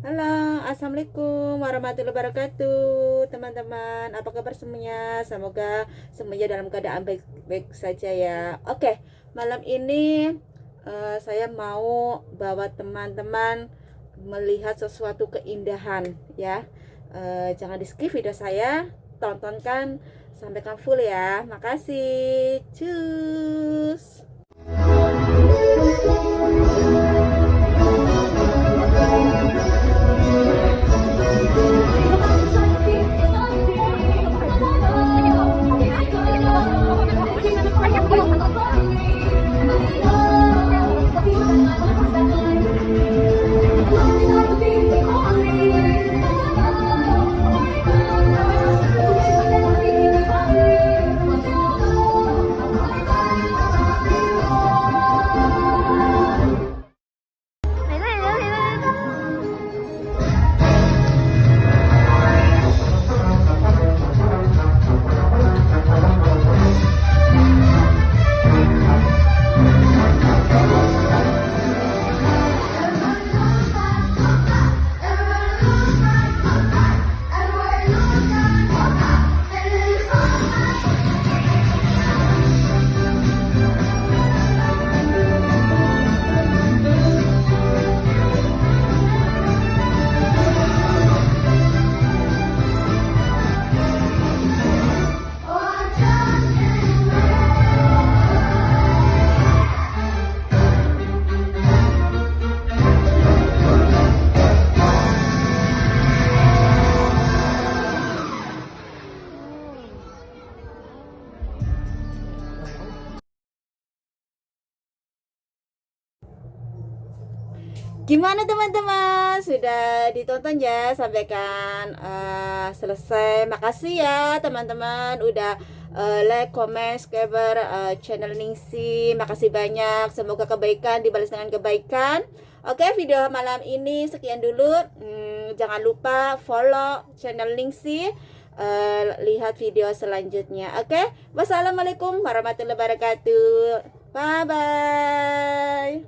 Halo, Assalamualaikum warahmatullahi wabarakatuh Teman-teman, apa kabar semuanya? Semoga semuanya dalam keadaan baik-baik saja ya. Oke, malam ini uh, saya mau bawa teman-teman melihat sesuatu keindahan ya. Uh, Jangan di skip video saya, tontonkan sampaikan full ya. Makasih, cus Gimana teman-teman? Sudah ditonton ya sampaikan uh, selesai. Makasih ya teman-teman udah uh, like, comment, subscribe uh, channel Ningsi. Makasih banyak. Semoga kebaikan dibalas dengan kebaikan. Oke, video malam ini sekian dulu. Hmm, jangan lupa follow channel Ningsi. Uh, lihat video selanjutnya. Oke, wassalamualaikum warahmatullahi wabarakatuh. Bye bye.